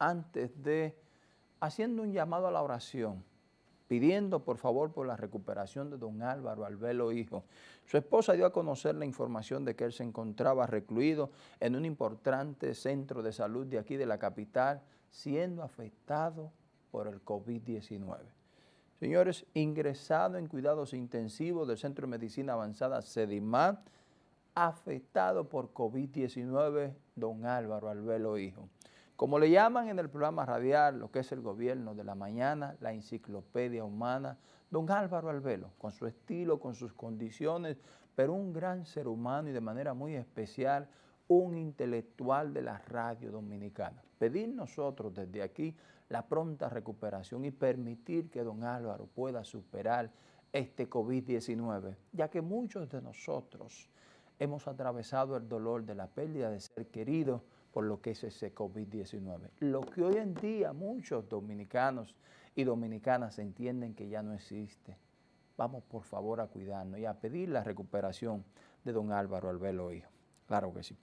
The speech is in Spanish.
antes de, haciendo un llamado a la oración, pidiendo por favor por la recuperación de don Álvaro Albelo Hijo. Su esposa dio a conocer la información de que él se encontraba recluido en un importante centro de salud de aquí de la capital, siendo afectado por el COVID-19. Señores, ingresado en cuidados intensivos del Centro de Medicina Avanzada CEDIMAT, afectado por COVID-19, don Álvaro Albelo Hijo. Como le llaman en el programa radial, lo que es el gobierno de la mañana, la enciclopedia humana, don Álvaro Albelo, con su estilo, con sus condiciones, pero un gran ser humano y de manera muy especial, un intelectual de la radio dominicana. Pedir nosotros desde aquí la pronta recuperación y permitir que don Álvaro pueda superar este COVID-19, ya que muchos de nosotros hemos atravesado el dolor de la pérdida de ser querido por lo que es ese COVID-19. Lo que hoy en día muchos dominicanos y dominicanas entienden que ya no existe. Vamos por favor a cuidarnos y a pedir la recuperación de don Álvaro Albelo Hijo. Claro que sí.